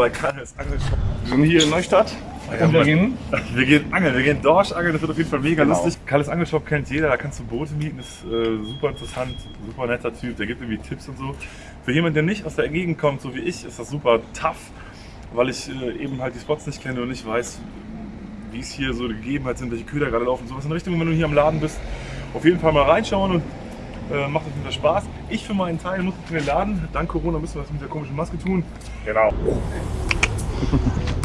bei Karls Angelshop. Wir sind hier in Neustadt. und wir gehen. Wir gehen angeln, wir gehen Dorsch angeln, das wird auf jeden Fall mega Genau. lustig. Karls Angelshop kennt jeder, da kannst du Boote mieten, ist äh, super interessant, super netter Typ, der gibt irgendwie Tipps und so. Für jemanden, der nicht aus der Gegend kommt, so wie ich, ist das super tough, weil ich äh, eben halt die Spots nicht kenne und nicht weiß, wie es hier so die Gegebenheiten sind, welche Köder gerade laufen, sowas in Richtung, wenn du hier am Laden bist, auf jeden Fall mal reinschauen und äh, macht jeden Fall Spaß. Ich für meinen Teil muss in den Laden, dank Corona müssen wir das mit der komischen Maske tun. Genau.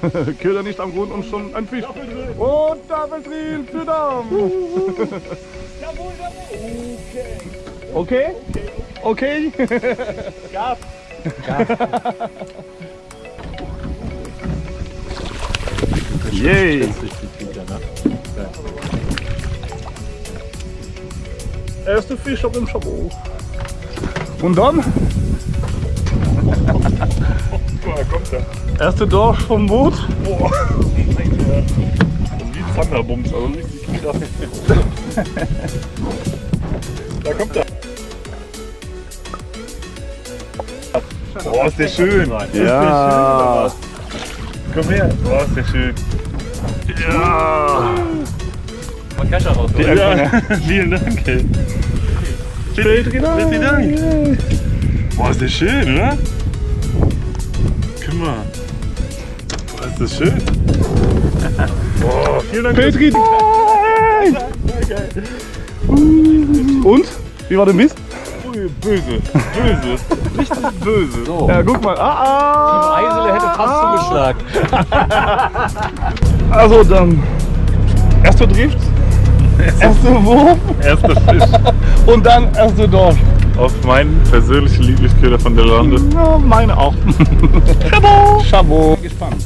Köder nicht am Grund und schon ein Fisch. Und Staffeldrill für Damm. Okay? Okay? Gas. Yay! Erste Fisch auf dem Schabot. Und dann mal, kommt er. Erste Dorsch vom Boot. Boah. Wie Thunderbums, also richtig krass. Da kommt er. Boah, ist der schön. Ist der Ja. schön. Komm her. Boah, ist der schön. Ja. Mal Kescher raus. ja. Vielen Dank, ey. Vielen Dank. Boah, ist der schön, oder? Guck mal. Boah, ist das schön. Boah, vielen Dank. Petri! Und? Wie war der Mist? Böse, böse, richtig böse. So. Ja, guck mal. Ah, Team Eisele hätte fast zugeschlagen. Also dann. Erster Drift, erster Wurf Erster Fisch und dann erste Dorsch. auf meinen persönlichen Lieblingsköder von der Lande. Ja, meine auch. Chabot! Chabot. Gespannt. Also auf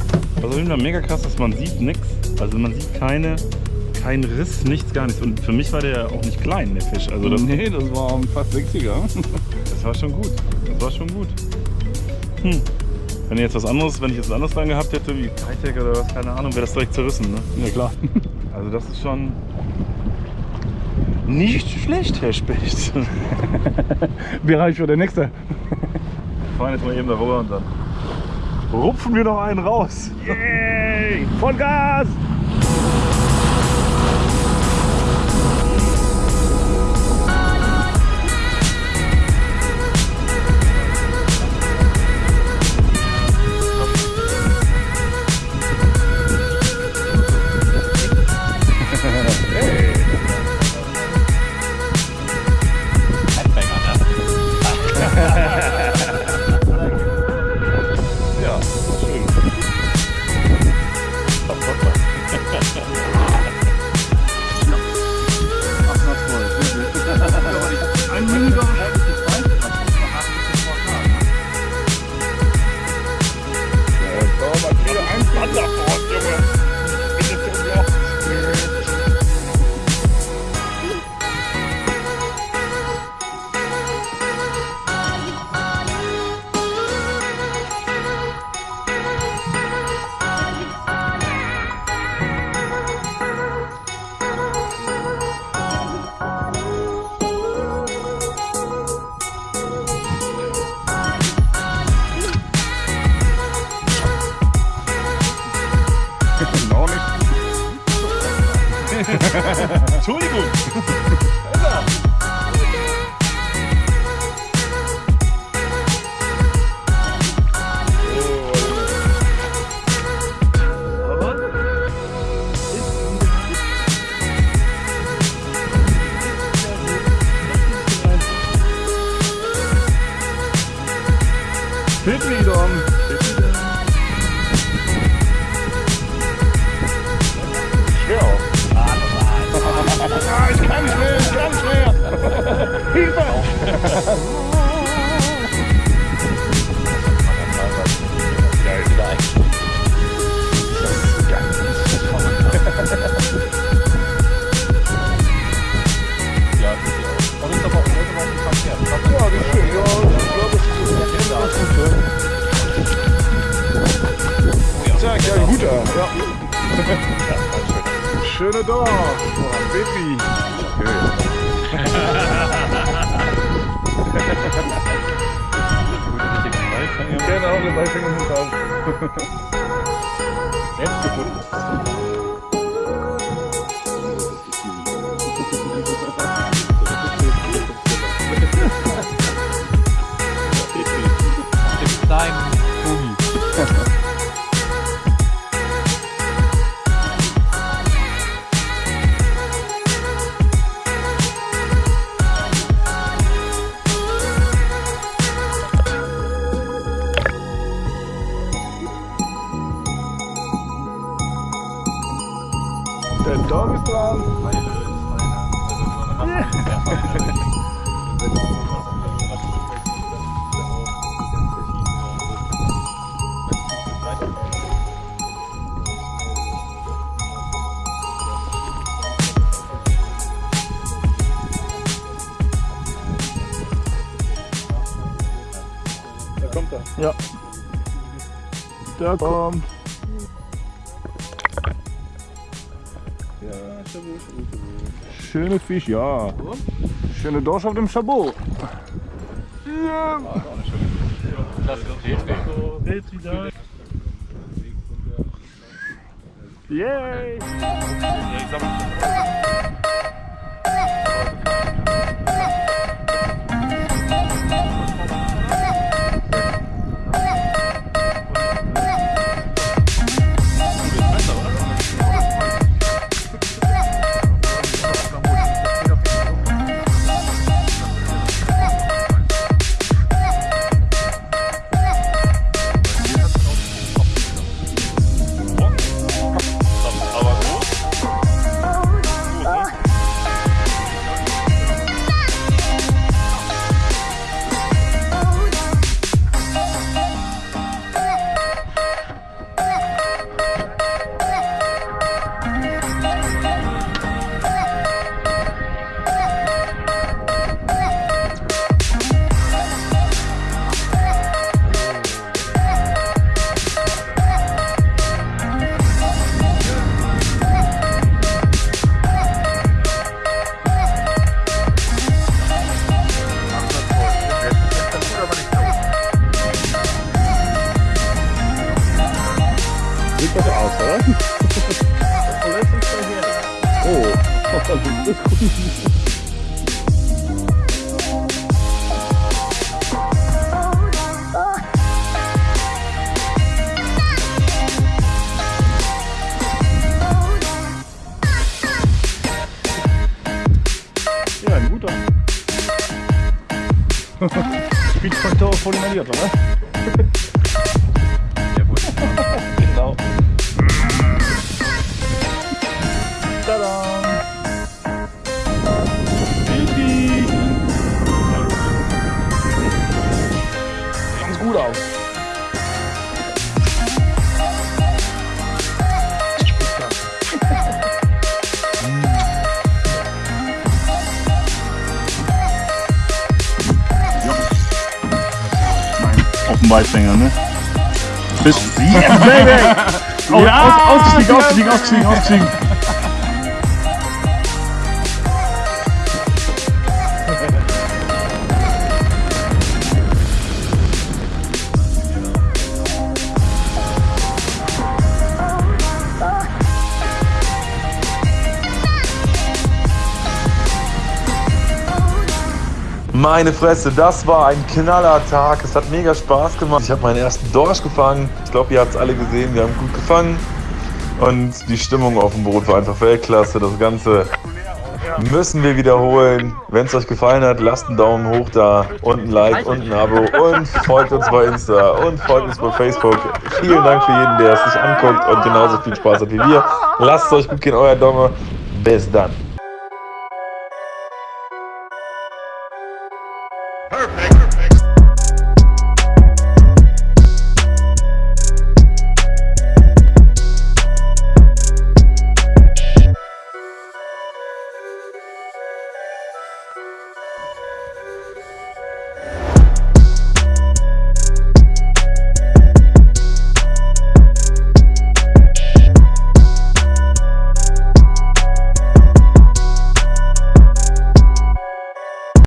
jeden Fall mega krass, dass man sieht nichts. Also man sieht keine, keinen Riss, nichts, gar nichts. Und für mich war der auch nicht klein, der Fisch. Also das, Nee, das war fast 60er. das war schon gut. Das war schon gut. Hm. Wenn jetzt was anderes, wenn ich jetzt was anderes dran gehabt hätte, wie Hightech oder was, keine Ahnung, wäre das direkt zerrissen. Ne? Ja klar. Also das ist schon nicht schlecht, Herr Specht. Bereich für der nächste. Wir fahren jetzt mal eben darüber und dann rupfen wir noch einen raus. Yay! Vollgas! Entschuldigung. Petri dann. Schwer ich kann Den Beifänger mit drauf. Selbst gefunden. Der kommt. Schöne Fisch, ja. Schöne Dorsch auf dem Chabot. Ja. Klasse Petri. Yay. Ja, ein guter. Speedfaktor voll inhaliert, oder? Auf dem Weißfänger, ne? Bis. Yes, baby! Aus, aus, ausgestiegen, ausgestiegen, ausgestiegen, ausgestiegen. Meine Fresse, das war ein knaller Tag. Es hat mega Spaß gemacht. Ich habe meinen ersten Dorsch gefangen. Ich glaube, ihr habt es alle gesehen. Wir haben gut gefangen. Und die Stimmung auf dem Boot war einfach Weltklasse. Das Ganze müssen wir wiederholen. Wenn es euch gefallen hat, lasst einen Daumen hoch da und ein Like und ein Abo und folgt uns bei Insta und folgt uns bei Facebook. Vielen Dank für jeden, der es sich anguckt und genauso viel Spaß hat wie wir. Lasst es euch gut gehen, euer Domme. Bis dann. Perfect.